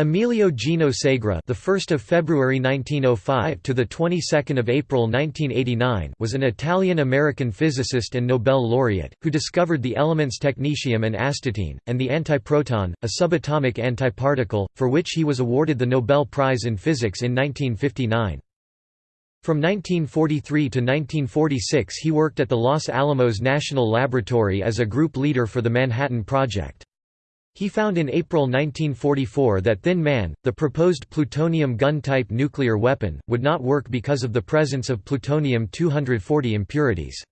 Emilio Gino Segre, the 1st of February 1905 to the 22nd of April 1989, was an Italian-American physicist and Nobel laureate who discovered the elements technetium and astatine and the antiproton, a subatomic antiparticle, for which he was awarded the Nobel Prize in Physics in 1959. From 1943 to 1946 he worked at the Los Alamos National Laboratory as a group leader for the Manhattan Project. He found in April 1944 that Thin Man, the proposed plutonium gun-type nuclear weapon, would not work because of the presence of plutonium-240 impurities.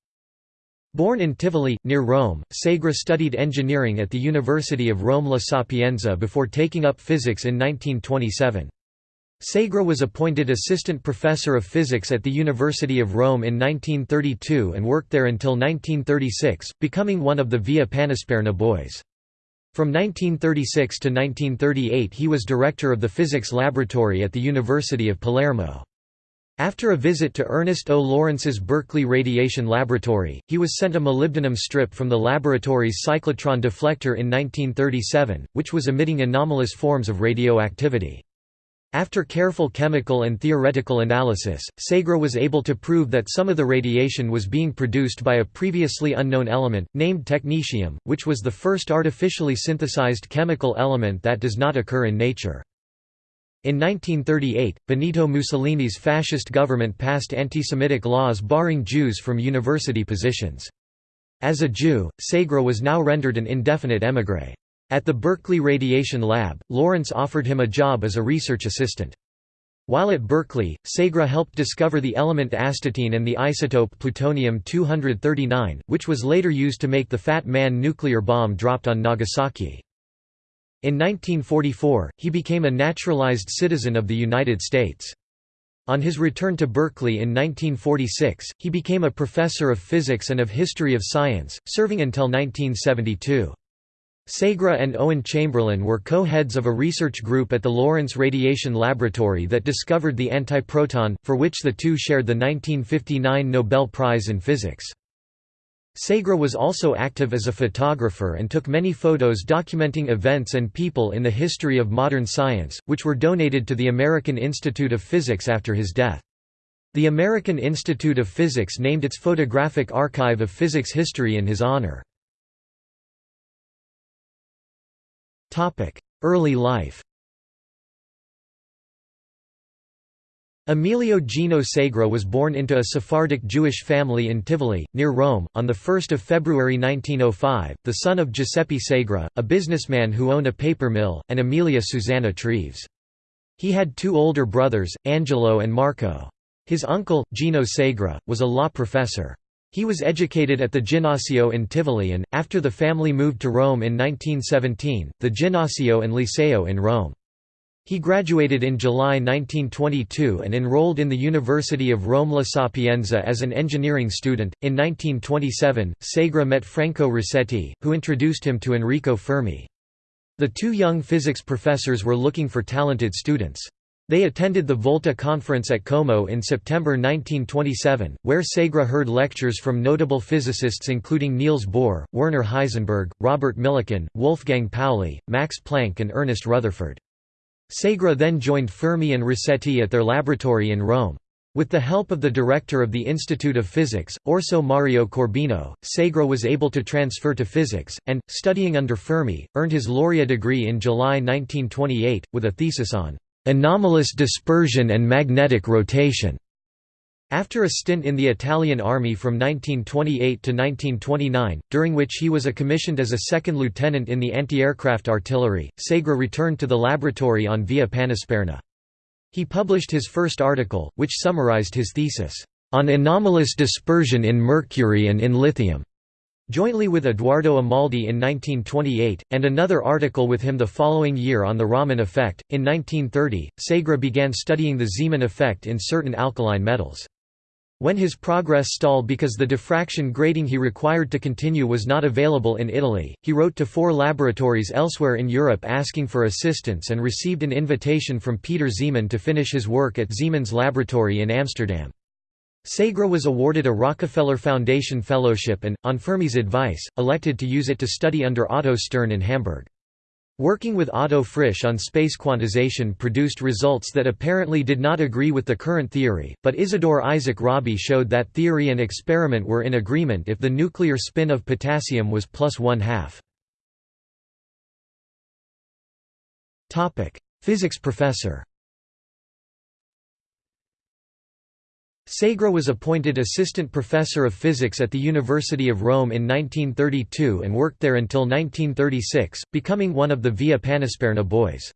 Born in Tivoli, near Rome, Segre studied engineering at the University of Rome La Sapienza before taking up physics in 1927. Segre was appointed assistant professor of physics at the University of Rome in 1932 and worked there until 1936, becoming one of the Via Panisperna boys. From 1936 to 1938 he was director of the physics laboratory at the University of Palermo. After a visit to Ernest O. Lawrence's Berkeley Radiation Laboratory, he was sent a molybdenum strip from the laboratory's cyclotron deflector in 1937, which was emitting anomalous forms of radioactivity. After careful chemical and theoretical analysis, Segre was able to prove that some of the radiation was being produced by a previously unknown element, named technetium, which was the first artificially synthesized chemical element that does not occur in nature. In 1938, Benito Mussolini's fascist government passed anti-Semitic laws barring Jews from university positions. As a Jew, Segre was now rendered an indefinite émigré. At the Berkeley Radiation Lab, Lawrence offered him a job as a research assistant. While at Berkeley, Segre helped discover the element astatine and the isotope plutonium-239, which was later used to make the Fat Man nuclear bomb dropped on Nagasaki. In 1944, he became a naturalized citizen of the United States. On his return to Berkeley in 1946, he became a professor of physics and of history of science, serving until 1972. Segre and Owen Chamberlain were co-heads of a research group at the Lawrence Radiation Laboratory that discovered the antiproton, for which the two shared the 1959 Nobel Prize in Physics. Segre was also active as a photographer and took many photos documenting events and people in the history of modern science, which were donated to the American Institute of Physics after his death. The American Institute of Physics named its photographic archive of physics history in his honor. Early life Emilio Gino Segre was born into a Sephardic Jewish family in Tivoli, near Rome, on 1 February 1905, the son of Giuseppe Segre, a businessman who owned a paper mill, and Amelia Susanna Treves. He had two older brothers, Angelo and Marco. His uncle, Gino Segre, was a law professor. He was educated at the Ginnasio in Tivoli and, after the family moved to Rome in 1917, the Ginnasio and Liceo in Rome. He graduated in July 1922 and enrolled in the University of Rome La Sapienza as an engineering student. In 1927, Segre met Franco Rasetti, who introduced him to Enrico Fermi. The two young physics professors were looking for talented students. They attended the Volta Conference at Como in September 1927, where Segre heard lectures from notable physicists including Niels Bohr, Werner Heisenberg, Robert Millikan, Wolfgang Pauli, Max Planck and Ernest Rutherford. Segre then joined Fermi and Rasetti at their laboratory in Rome. With the help of the director of the Institute of Physics, Orso Mario Corbino, Segre was able to transfer to physics, and, studying under Fermi, earned his laurea degree in July 1928, with a thesis on anomalous dispersion and magnetic rotation. After a stint in the Italian army from 1928 to 1929, during which he was a commissioned as a second lieutenant in the anti-aircraft artillery, Segre returned to the laboratory on Via Panisperna. He published his first article, which summarized his thesis, "...on anomalous dispersion in mercury and in lithium." Jointly with Edoardo Amaldi in 1928, and another article with him the following year on the Raman effect, in 1930, Segre began studying the Zeeman effect in certain alkaline metals. When his progress stalled because the diffraction grating he required to continue was not available in Italy, he wrote to four laboratories elsewhere in Europe asking for assistance and received an invitation from Peter Zeeman to finish his work at Zeeman's laboratory in Amsterdam. Segre was awarded a Rockefeller Foundation Fellowship and, on Fermi's advice, elected to use it to study under Otto Stern in Hamburg. Working with Otto Frisch on space quantization produced results that apparently did not agree with the current theory, but Isidore Isaac Rabi showed that theory and experiment were in agreement if the nuclear spin of potassium was plus one half. Physics professor Segre was appointed assistant professor of physics at the University of Rome in 1932 and worked there until 1936, becoming one of the Via Panisperna boys.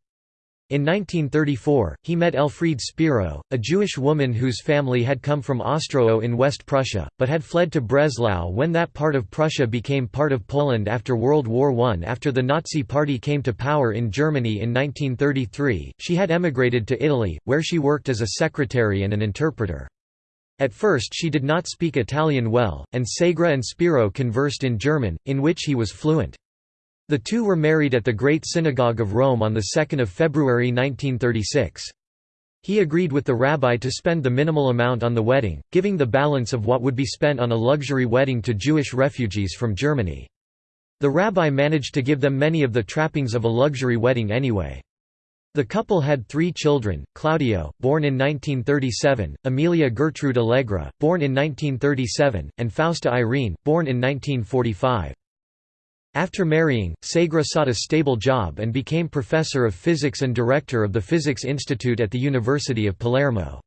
In 1934, he met Elfriede Spiro, a Jewish woman whose family had come from Ostrowo in West Prussia, but had fled to Breslau when that part of Prussia became part of Poland after World War I. After the Nazi Party came to power in Germany in 1933, she had emigrated to Italy, where she worked as a secretary and an interpreter. At first she did not speak Italian well, and Segre and Spiro conversed in German, in which he was fluent. The two were married at the Great Synagogue of Rome on 2 February 1936. He agreed with the rabbi to spend the minimal amount on the wedding, giving the balance of what would be spent on a luxury wedding to Jewish refugees from Germany. The rabbi managed to give them many of the trappings of a luxury wedding anyway. The couple had three children, Claudio, born in 1937, Amelia Gertrude Allegra, born in 1937, and Fausta Irene, born in 1945. After marrying, Segre sought a stable job and became professor of physics and director of the Physics Institute at the University of Palermo.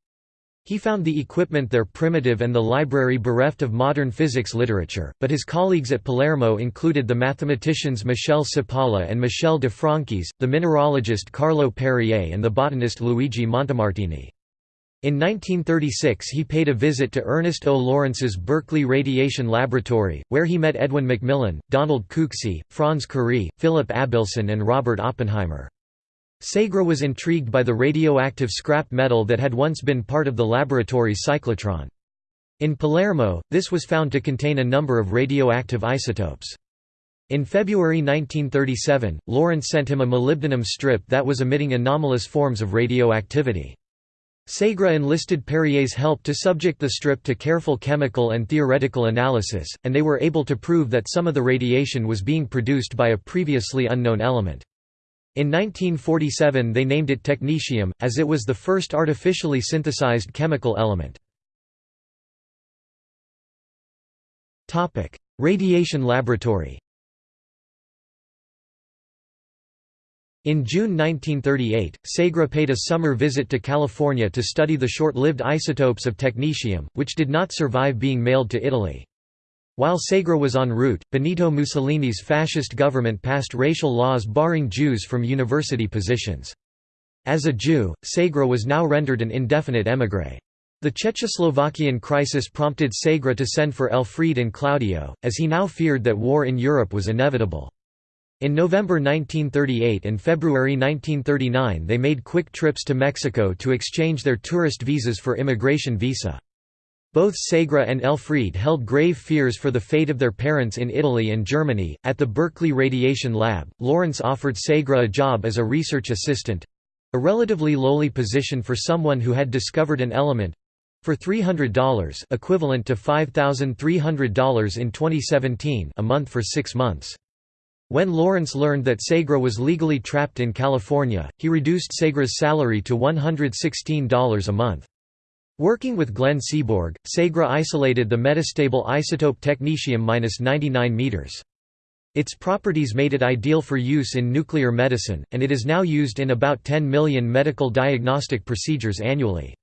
He found the equipment there primitive and the library bereft of modern physics literature, but his colleagues at Palermo included the mathematicians Michel Cipolla and Michel de Franchis, the mineralogist Carlo Perrier and the botanist Luigi Montemartini. In 1936 he paid a visit to Ernest O. Lawrence's Berkeley Radiation Laboratory, where he met Edwin McMillan, Donald Cooksey, Franz Kurie, Philip Abelson and Robert Oppenheimer. Segre was intrigued by the radioactive scrap metal that had once been part of the laboratory's cyclotron. In Palermo, this was found to contain a number of radioactive isotopes. In February 1937, Lawrence sent him a molybdenum strip that was emitting anomalous forms of radioactivity. Segre enlisted Perrier's help to subject the strip to careful chemical and theoretical analysis, and they were able to prove that some of the radiation was being produced by a previously unknown element. In 1947 they named it technetium, as it was the first artificially synthesized chemical element. Radiation laboratory In June 1938, Segre paid a summer visit to California to study the short-lived isotopes of technetium, which did not survive being mailed to Italy. While Segre was en route, Benito Mussolini's fascist government passed racial laws barring Jews from university positions. As a Jew, Segre was now rendered an indefinite émigré. The Czechoslovakian crisis prompted Segre to send for Elfriede and Claudio, as he now feared that war in Europe was inevitable. In November 1938 and February 1939 they made quick trips to Mexico to exchange their tourist visas for immigration visa. Both Segre and Elfriede held grave fears for the fate of their parents in Italy and Germany. At the Berkeley Radiation Lab, Lawrence offered Segre a job as a research assistant a relatively lowly position for someone who had discovered an element for $300 equivalent to $5,300 in 2017 a month for six months. When Lawrence learned that Segre was legally trapped in California, he reduced Segre's salary to $116 a month. Working with Glenn Seaborg, Segre isolated the metastable isotope technetium-99 m. Its properties made it ideal for use in nuclear medicine, and it is now used in about 10 million medical diagnostic procedures annually.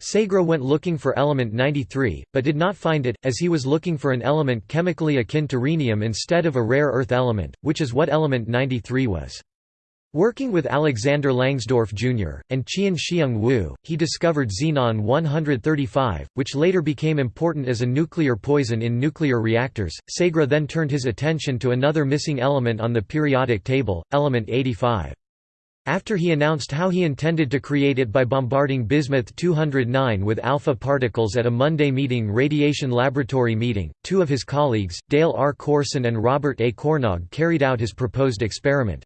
Segre went looking for element 93, but did not find it, as he was looking for an element chemically akin to rhenium instead of a rare earth element, which is what element 93 was. Working with Alexander Langsdorff Jr., and Chien-Shiung Wu, he discovered xenon-135, which later became important as a nuclear poison in nuclear reactors. Segre then turned his attention to another missing element on the periodic table, element 85. After he announced how he intended to create it by bombarding bismuth 209 with alpha particles at a Monday meeting radiation laboratory meeting, two of his colleagues, Dale R. Corson and Robert A. Cornog carried out his proposed experiment.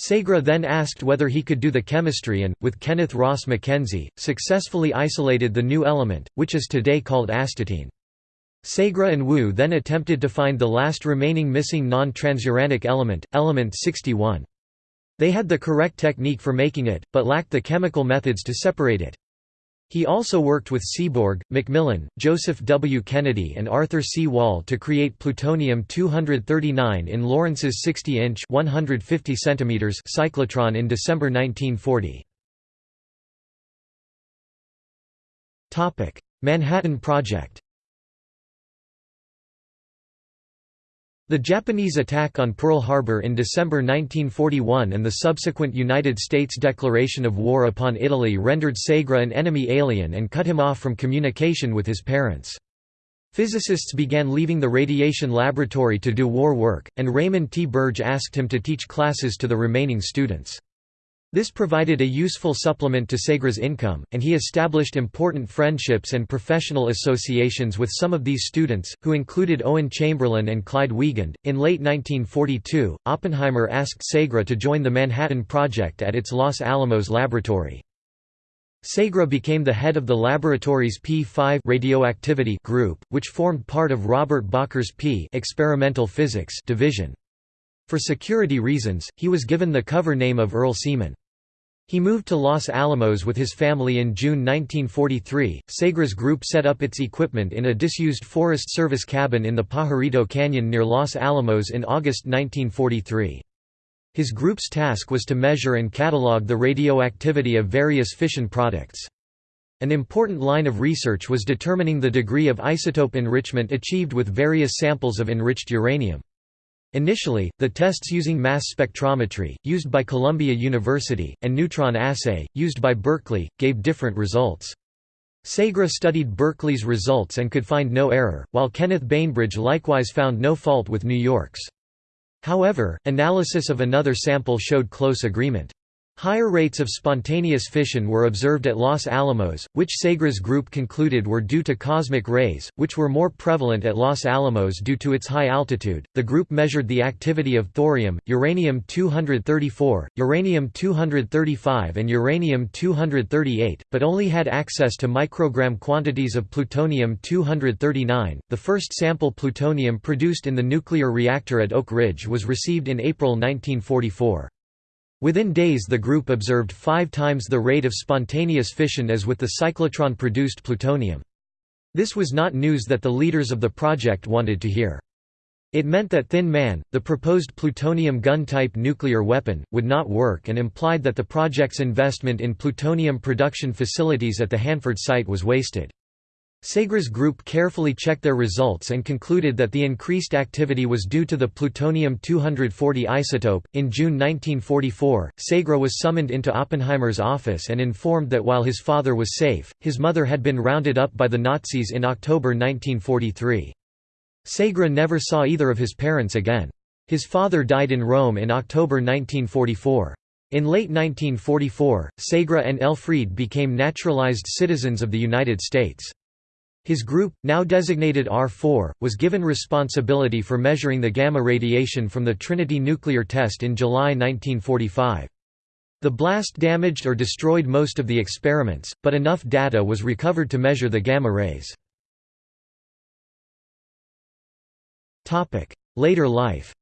Segre then asked whether he could do the chemistry and, with Kenneth Ross Mackenzie, successfully isolated the new element, which is today called astatine. Segre and Wu then attempted to find the last remaining missing non-transuranic element, element 61. They had the correct technique for making it, but lacked the chemical methods to separate it. He also worked with Seaborg, McMillan, Joseph W. Kennedy and Arthur C. Wahl to create plutonium-239 in Lawrence's 60-inch cyclotron in December 1940. Manhattan Project The Japanese attack on Pearl Harbor in December 1941 and the subsequent United States declaration of war upon Italy rendered Segre an enemy alien and cut him off from communication with his parents. Physicists began leaving the radiation laboratory to do war work, and Raymond T. Birge asked him to teach classes to the remaining students. This provided a useful supplement to Segre's income, and he established important friendships and professional associations with some of these students, who included Owen Chamberlain and Clyde Wiegand. In late 1942, Oppenheimer asked Segre to join the Manhattan Project at its Los Alamos laboratory. Segre became the head of the laboratory's P5 radioactivity group, which formed part of Robert Bacher's P experimental physics division. For security reasons, he was given the cover name of Earl Seaman. He moved to Los Alamos with his family in June 1943. Segre's group set up its equipment in a disused Forest Service cabin in the Pajarito Canyon near Los Alamos in August 1943. His group's task was to measure and catalog the radioactivity of various fission products. An important line of research was determining the degree of isotope enrichment achieved with various samples of enriched uranium. Initially, the tests using mass spectrometry, used by Columbia University, and neutron assay, used by Berkeley, gave different results. Segre studied Berkeley's results and could find no error, while Kenneth Bainbridge likewise found no fault with New York's. However, analysis of another sample showed close agreement. Higher rates of spontaneous fission were observed at Los Alamos, which Segre's group concluded were due to cosmic rays, which were more prevalent at Los Alamos due to its high altitude. The group measured the activity of thorium, uranium 234, uranium 235, and uranium 238, but only had access to microgram quantities of plutonium 239. The first sample plutonium produced in the nuclear reactor at Oak Ridge was received in April 1944. Within days the group observed five times the rate of spontaneous fission as with the cyclotron-produced plutonium. This was not news that the leaders of the project wanted to hear. It meant that Thin Man, the proposed plutonium gun-type nuclear weapon, would not work and implied that the project's investment in plutonium production facilities at the Hanford site was wasted. Segre's group carefully checked their results and concluded that the increased activity was due to the plutonium-240 isotope. In June 1944, Segre was summoned into Oppenheimer's office and informed that while his father was safe, his mother had been rounded up by the Nazis in October 1943. Segre never saw either of his parents again. His father died in Rome in October 1944. In late 1944, Segre and Elfriede became naturalized citizens of the United States. His group, now designated R4, was given responsibility for measuring the gamma radiation from the Trinity nuclear test in July 1945. The blast damaged or destroyed most of the experiments, but enough data was recovered to measure the gamma rays. Later life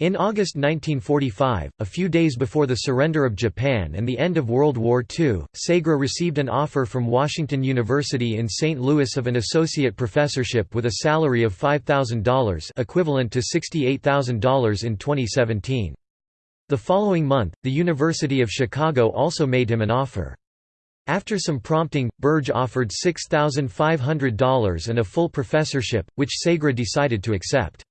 In August 1945, a few days before the surrender of Japan and the end of World War II, Segre received an offer from Washington University in St. Louis of an associate professorship with a salary of $5,000 equivalent to $68,000 in 2017. The following month, the University of Chicago also made him an offer. After some prompting, Birge offered $6,500 and a full professorship, which Segre decided to accept.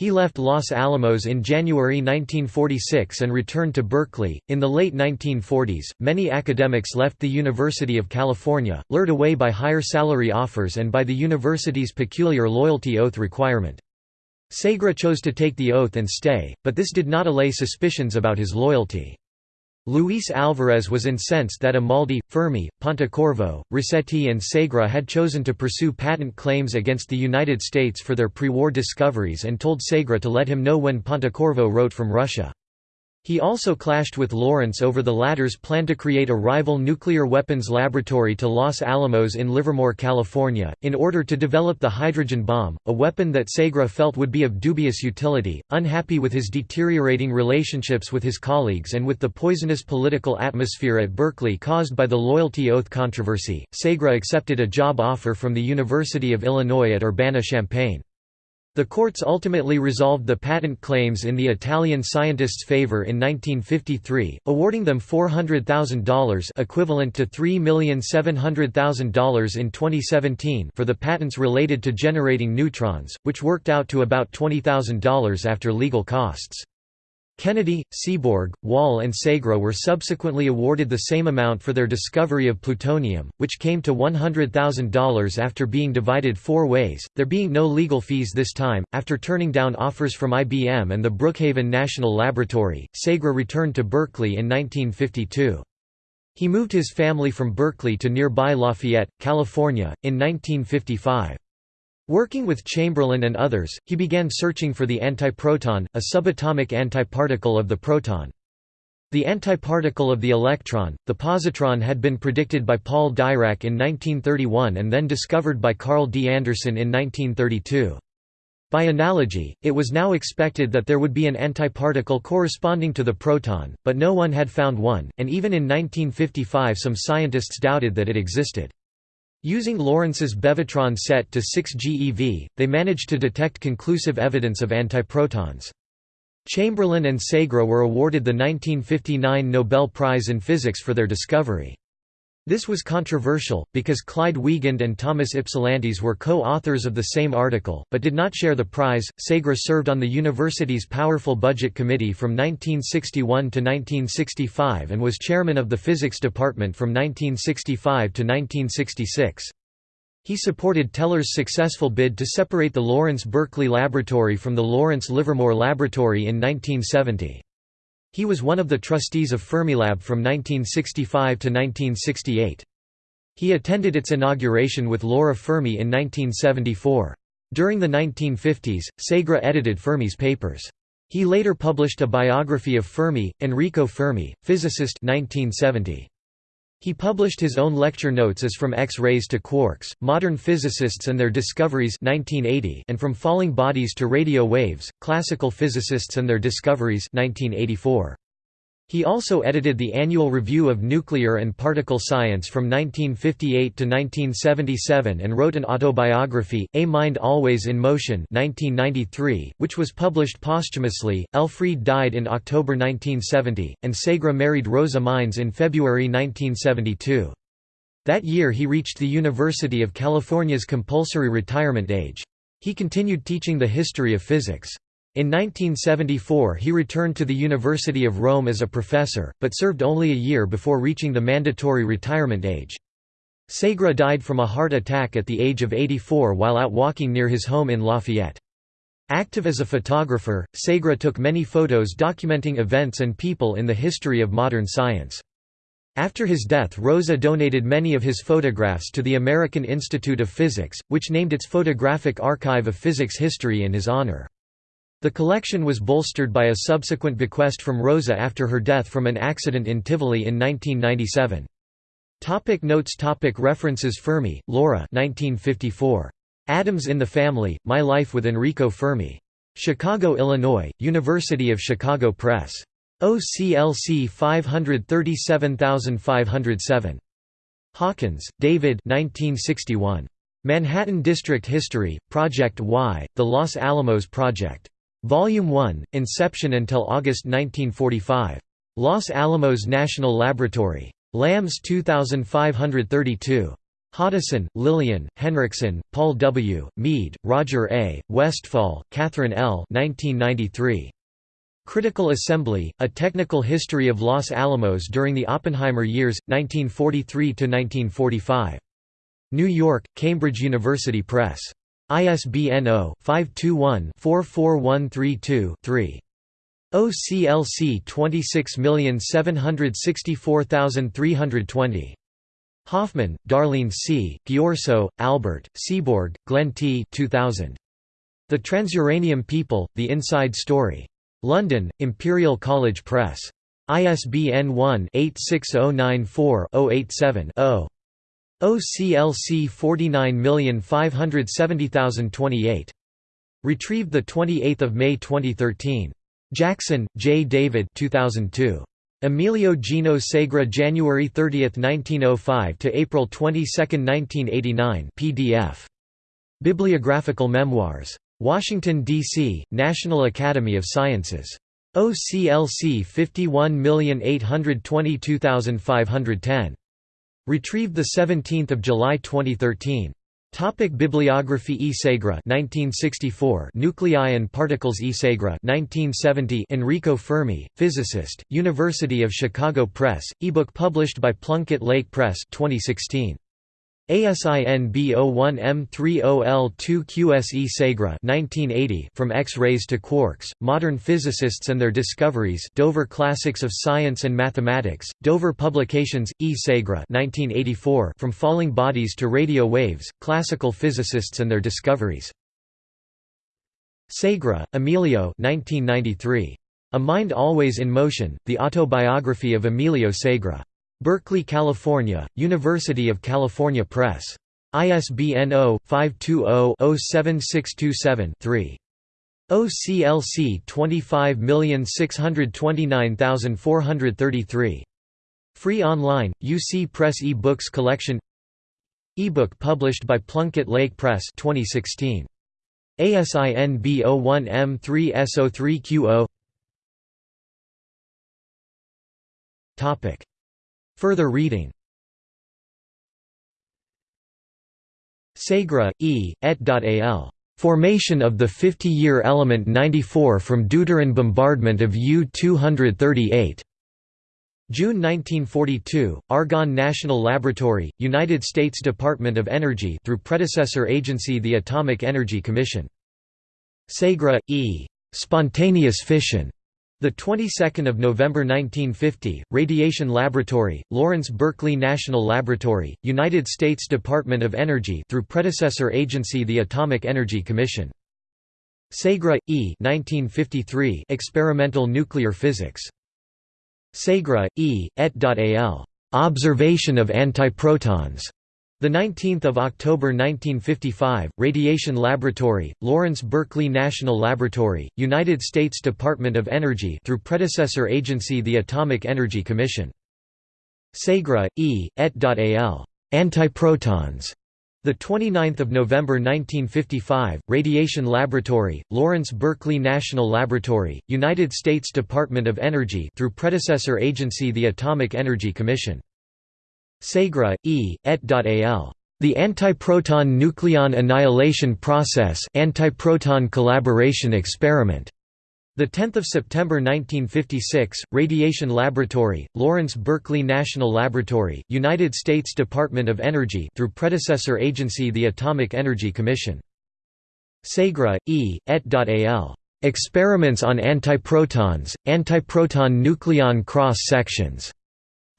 He left Los Alamos in January 1946 and returned to Berkeley. In the late 1940s, many academics left the University of California, lured away by higher salary offers and by the university's peculiar loyalty oath requirement. Segre chose to take the oath and stay, but this did not allay suspicions about his loyalty. Luis Alvarez was incensed that Amaldi, Fermi, Pontecorvo, Rasetti and Segre had chosen to pursue patent claims against the United States for their pre-war discoveries and told Segre to let him know when Pontecorvo wrote from Russia. He also clashed with Lawrence over the latter's plan to create a rival nuclear weapons laboratory to Los Alamos in Livermore, California, in order to develop the hydrogen bomb, a weapon that Segre felt would be of dubious utility. Unhappy with his deteriorating relationships with his colleagues and with the poisonous political atmosphere at Berkeley caused by the loyalty oath controversy, Segre accepted a job offer from the University of Illinois at Urbana-Champaign. The courts ultimately resolved the patent claims in the Italian scientists' favor in 1953, awarding them $400,000 equivalent to $3,700,000 in 2017 for the patents related to generating neutrons, which worked out to about $20,000 after legal costs. Kennedy, Seaborg, Wahl and Segre were subsequently awarded the same amount for their discovery of plutonium, which came to $100,000 after being divided four ways, there being no legal fees this time. After turning down offers from IBM and the Brookhaven National Laboratory, Segre returned to Berkeley in 1952. He moved his family from Berkeley to nearby Lafayette, California, in 1955. Working with Chamberlain and others, he began searching for the antiproton, a subatomic antiparticle of the proton. The antiparticle of the electron, the positron had been predicted by Paul Dirac in 1931 and then discovered by Carl D. Anderson in 1932. By analogy, it was now expected that there would be an antiparticle corresponding to the proton, but no one had found one, and even in 1955 some scientists doubted that it existed. Using Lawrence's Bevatron set to 6 GeV, they managed to detect conclusive evidence of antiprotons. Chamberlain and Segre were awarded the 1959 Nobel Prize in Physics for their discovery. This was controversial, because Clyde Wiegand and Thomas Ypsilantis were co-authors of the same article, but did not share the prize. Segre served on the university's powerful budget committee from 1961 to 1965 and was chairman of the physics department from 1965 to 1966. He supported Teller's successful bid to separate the Lawrence Berkeley Laboratory from the Lawrence Livermore Laboratory in 1970. He was one of the trustees of Fermilab from 1965 to 1968. He attended its inauguration with Laura Fermi in 1974. During the 1950s, Segre edited Fermi's papers. He later published a biography of Fermi, Enrico Fermi, physicist 1970. He published his own lecture notes as From X-rays to Quarks, Modern Physicists and Their Discoveries 1980 and From Falling Bodies to Radio Waves, Classical Physicists and Their Discoveries 1984. He also edited the Annual Review of Nuclear and Particle Science from 1958 to 1977 and wrote an autobiography, A Mind Always in Motion 1993, which was published posthumously. Elfriede died in October 1970, and Segre married Rosa Mines in February 1972. That year he reached the University of California's compulsory retirement age. He continued teaching the history of physics. In 1974 he returned to the University of Rome as a professor, but served only a year before reaching the mandatory retirement age. Segre died from a heart attack at the age of 84 while out walking near his home in Lafayette. Active as a photographer, Segre took many photos documenting events and people in the history of modern science. After his death Rosa donated many of his photographs to the American Institute of Physics, which named its photographic archive of physics history in his honor. The collection was bolstered by a subsequent bequest from Rosa after her death from an accident in Tivoli in 1997. Topic notes topic References Fermi, Laura 1954. Atoms in the Family, My Life with Enrico Fermi. Chicago, Illinois, University of Chicago Press. OCLC 537507. Hawkins, David 1961. Manhattan District History, Project Y, The Los Alamos Project. Volume 1, Inception until August 1945. Los Alamos National Laboratory. LAMS 2532. Hoddeson, Lillian, Henriksen, Paul W., Mead, Roger A., Westphal, Catherine L. 1993. Critical Assembly, A Technical History of Los Alamos During the Oppenheimer Years, 1943–1945. New York, Cambridge University Press. ISBN 0-521-44132-3. OCLC 26764320. Hoffman, Darlene C., Ghiorso, Albert, Seaborg, Glenn T. 2000. The Transuranium People, The Inside Story. London, Imperial College Press. ISBN 1-86094-087-0. OCLC 49570028. Retrieved 28 May 2013. Jackson, J. David 2002. Emilio Gino Segre January 30, 1905 to April 22, 1989 PDF. Bibliographical Memoirs. Washington, D.C., National Academy of Sciences. OCLC 51822510. Retrieved 17 July 2013. Topic Bibliography E. Segre 1964 Nuclei and Particles E. Segre 1970 Enrico Fermi, physicist, University of Chicago Press, ebook published by Plunkett Lake Press 2016. ASIN B01M30L2QSE Segre 1980 From X-rays to Quarks, Modern Physicists and Their Discoveries Dover Classics of Science and Mathematics, Dover Publications, E. Segre 1984 From Falling Bodies to Radio Waves, Classical Physicists and Their Discoveries. Segre, Emilio 1993. A Mind Always in Motion, The Autobiography of Emilio Segre. Berkeley, California, University of California Press. ISBN 0-520-07627-3. OCLC 25629433. Free online, UC Press e-books collection E-book published by Plunkett Lake Press 2016. ASIN B01M3S03Q0 Topic Further reading Segre, E., et. al. Formation of the 50-year element 94 from deuteron bombardment of U-238. June 1942, Argonne National Laboratory, United States Department of Energy through predecessor agency the Atomic Energy Commission. Segre, E. Spontaneous fission. The 22nd of November 1950, Radiation Laboratory, Lawrence Berkeley National Laboratory, United States Department of Energy through predecessor agency the Atomic Energy Commission. Segre, E. 1953, Experimental Nuclear Physics. Segre, E. et.al. Observation of antiprotons. The 19th of October 1955, Radiation Laboratory, Lawrence Berkeley National Laboratory, United States Department of Energy through predecessor agency the Atomic Energy Commission. Segre, E., et.al. Antiprotons. The 29th of November 1955, Radiation Laboratory, Lawrence Berkeley National Laboratory, United States Department of Energy through predecessor agency the Atomic Energy Commission. Segre, E., et.al. The Antiproton Nucleon Annihilation Process Antiproton Collaboration Experiment. The 10th of September 1956, Radiation Laboratory, Lawrence Berkeley National Laboratory, United States Department of Energy through predecessor agency the Atomic Energy Commission. Segre, E., et.al. Experiments on antiprotons, antiproton nucleon cross-sections.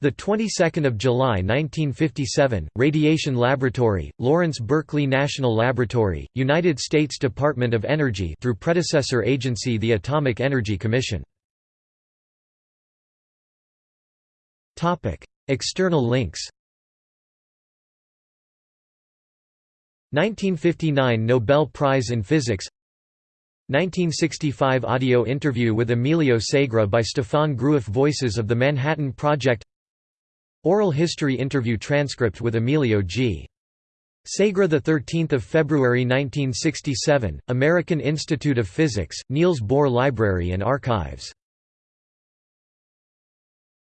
The 22nd of July 1957, Radiation Laboratory, Lawrence Berkeley National Laboratory, United States Department of Energy through predecessor agency the Atomic Energy Commission. Topic: External links. 1959 Nobel Prize in Physics 1965 audio interview with Emilio Segre by Stefan Groueff Voices of the Manhattan Project Oral history interview transcript with Emilio G. Segre 13 February 1967, American Institute of Physics, Niels Bohr Library and Archives